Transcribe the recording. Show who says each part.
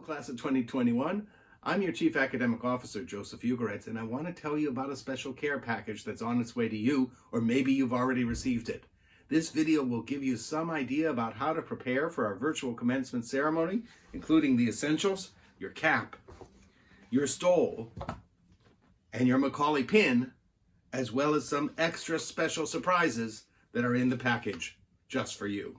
Speaker 1: class of 2021. I'm your Chief Academic Officer, Joseph Ugoretz, and I want to tell you about a special care package that's on its way to you, or maybe you've already received it. This video will give you some idea about how to prepare for our virtual commencement ceremony, including the essentials, your cap, your stole, and your Macaulay pin, as well as some extra special surprises that are in the package just for you.